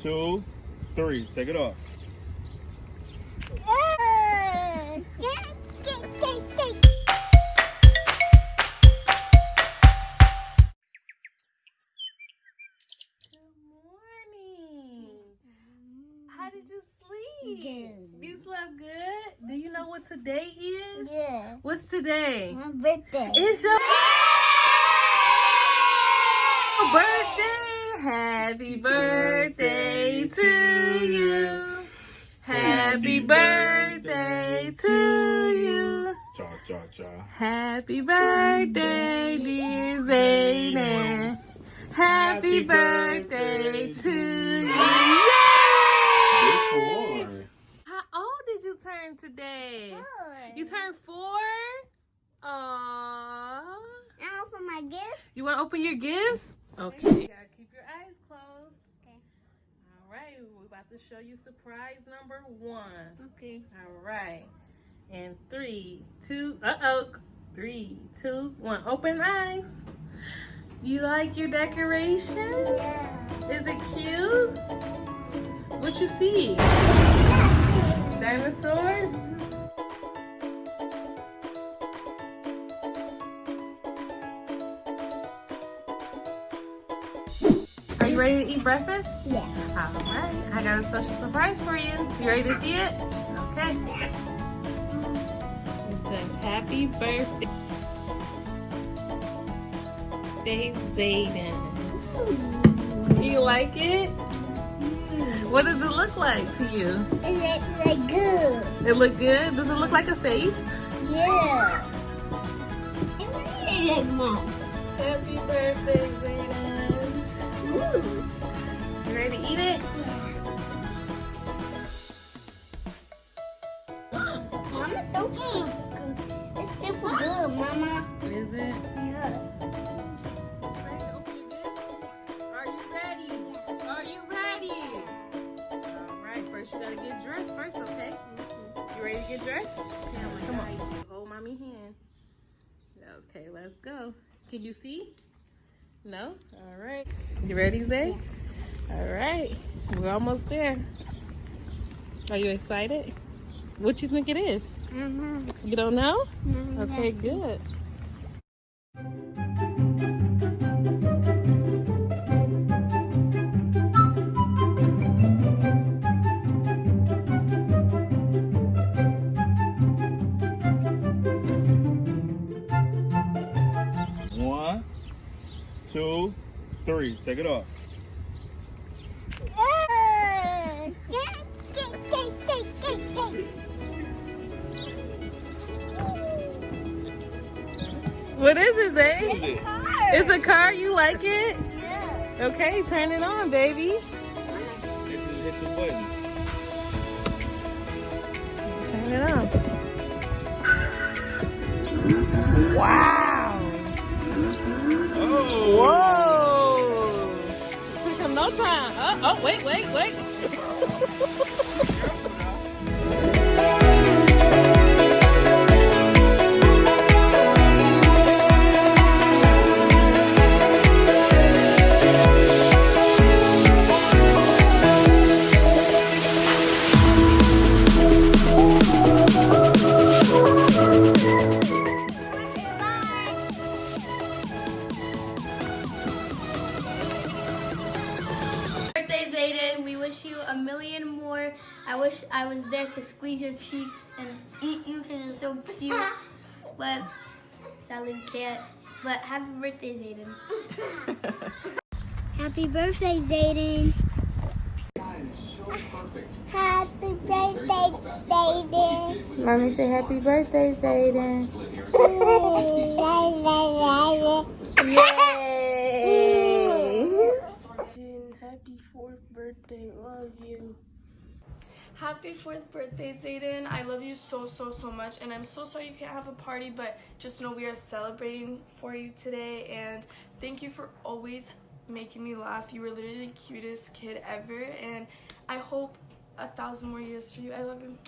two, three. Take it off. Good morning. How did you sleep? You slept good? Do you know what today is? Yeah. What's today? My birthday. It's your birthday. Happy birthday to you. Happy birthday to you. Cha cha cha. Happy birthday, dear Zayden. Happy birthday to you. Yay! How old did you turn today? You turned four? Aww. I open my gifts. You want to open your gifts? Okay. You gotta keep your eyes closed. Okay. All right. We're about to show you surprise number one. Okay. All right. And three, two, uh oh. Three, two, one. Open eyes. You like your decorations? Is it cute? What you see? Dinosaurs? Ready to eat breakfast? Yeah. All right, I got a special surprise for you. You ready to see it? Okay. It says happy birthday, Day Zayden. Do you like it? Mm. What does it look like to you? It like good? It look good? Does it look like a face? Yeah. It like mom. Happy birthday, Zayden. You ready to eat it? Mama's so cute. It's super good, Mama. Is it? Yeah. Ready to open your gifts? Are you ready? Are you ready? All right, first you gotta get dressed first, okay? Mm-hmm. You ready to get dressed? Come on. Hold mommy hand. Okay, let's go. Can you see? No? All right. You ready, Zay? All right. We're almost there. Are you excited? What you think it is? Mama. You don't know? Mama, Okay, yes. good. One, two, three. Take it off. What is it, Zay? What is it? It's a car. You like it? Yeah. Okay, turn it on, baby. Hit the, hit the button. Turn it on. Wow. Whoa. Took him no time. Oh, oh, wait, wait, wait. birthday, We wish you a million more. I wish I was there to squeeze your cheeks and eat you because you're so cute. But sadly, we can't. But happy birthday, Zayden. Happy birthday, Zayden. Happy birthday, Zayden. Mommy say happy birthday, Zayden. Yay. Happy fourth birthday, love you. Happy fourth birthday, Zayden. I love you so, so, so much. And I'm so sorry you can't have a party, but just know we are celebrating for you today. And thank you for always making me laugh. You were literally the cutest kid ever. And I hope a thousand more years for you. I love you.